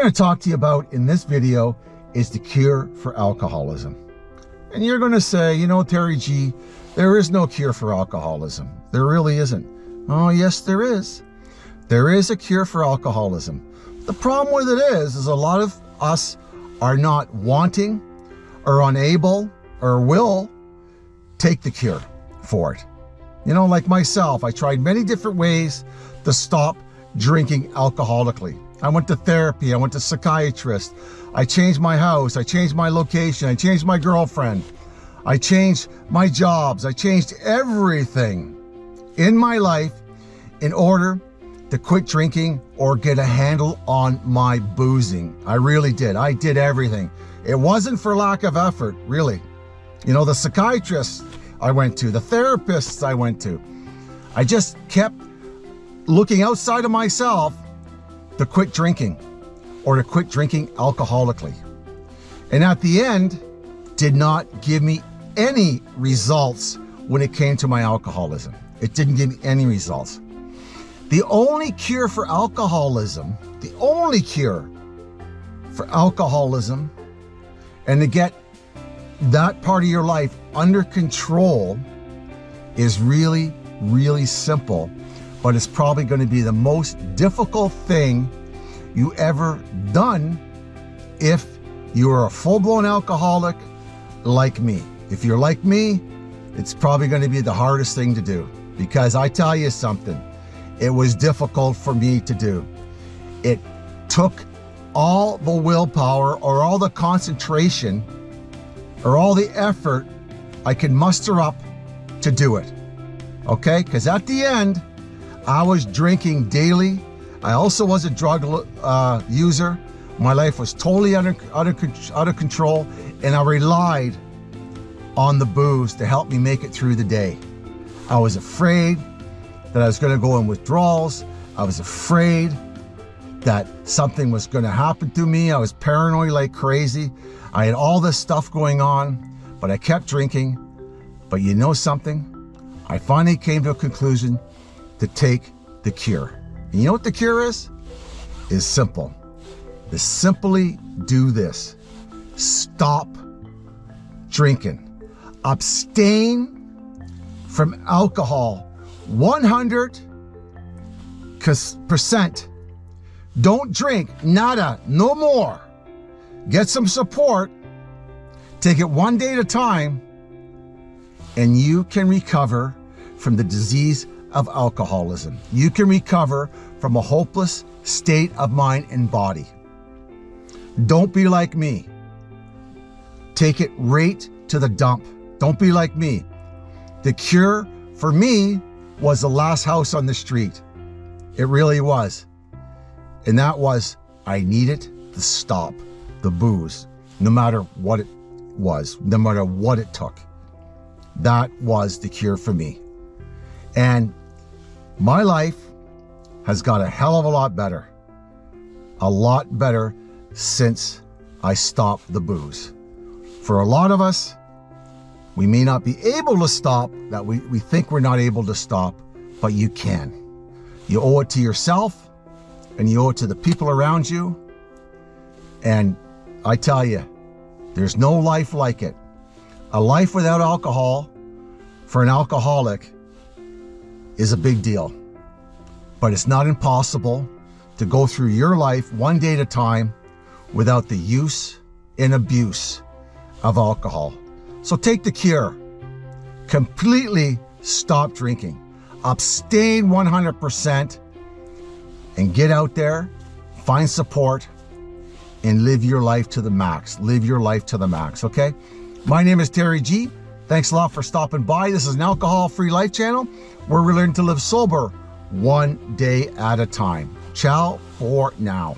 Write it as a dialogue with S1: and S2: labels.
S1: going to talk to you about in this video is the cure for alcoholism. And you're going to say, you know, Terry G, there is no cure for alcoholism. There really isn't. Oh, yes, there is. There is a cure for alcoholism. The problem with it is, is a lot of us are not wanting or unable or will take the cure for it. You know, like myself, I tried many different ways to stop drinking alcoholically. I went to therapy, I went to psychiatrist, I changed my house, I changed my location, I changed my girlfriend, I changed my jobs, I changed everything in my life in order to quit drinking or get a handle on my boozing. I really did. I did everything. It wasn't for lack of effort, really. You know, the psychiatrists I went to, the therapists I went to, I just kept looking outside of myself to quit drinking or to quit drinking alcoholically. And at the end, did not give me any results when it came to my alcoholism. It didn't give me any results. The only cure for alcoholism, the only cure for alcoholism, and to get that part of your life under control is really, really simple but it's probably going to be the most difficult thing you ever done if you're a full-blown alcoholic like me. If you're like me, it's probably going to be the hardest thing to do because I tell you something, it was difficult for me to do. It took all the willpower or all the concentration or all the effort I could muster up to do it. Okay? Because at the end, I was drinking daily. I also was a drug uh, user. My life was totally under, under, out of control and I relied on the booze to help me make it through the day. I was afraid that I was going to go in withdrawals. I was afraid that something was going to happen to me. I was paranoid like crazy. I had all this stuff going on, but I kept drinking. But you know something? I finally came to a conclusion to take the cure. And you know what the cure is? Is simple. To simply do this. Stop drinking. Abstain from alcohol 100%. Don't drink, nada, no more. Get some support. Take it one day at a time and you can recover from the disease of alcoholism. You can recover from a hopeless state of mind and body. Don't be like me. Take it right to the dump. Don't be like me. The cure for me was the last house on the street. It really was. And that was, I needed to stop the booze, no matter what it was, no matter what it took. That was the cure for me. And my life has got a hell of a lot better. A lot better since I stopped the booze. For a lot of us, we may not be able to stop, that we, we think we're not able to stop, but you can. You owe it to yourself and you owe it to the people around you. And I tell you, there's no life like it. A life without alcohol for an alcoholic is a big deal. But it's not impossible to go through your life one day at a time without the use and abuse of alcohol. So take the cure. Completely stop drinking. Abstain 100% and get out there, find support, and live your life to the max. Live your life to the max, okay? My name is Terry G. Thanks a lot for stopping by. This is an alcohol-free life channel where we learn to live sober one day at a time. Ciao for now.